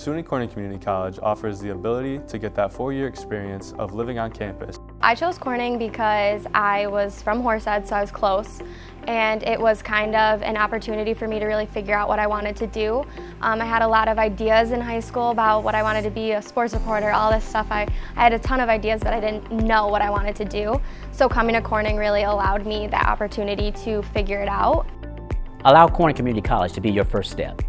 SUNY Corning Community College offers the ability to get that four-year experience of living on campus. I chose Corning because I was from Horsehead, so I was close, and it was kind of an opportunity for me to really figure out what I wanted to do. Um, I had a lot of ideas in high school about what I wanted to be, a sports reporter, all this stuff. I, I had a ton of ideas, but I didn't know what I wanted to do. So coming to Corning really allowed me that opportunity to figure it out. Allow Corning Community College to be your first step.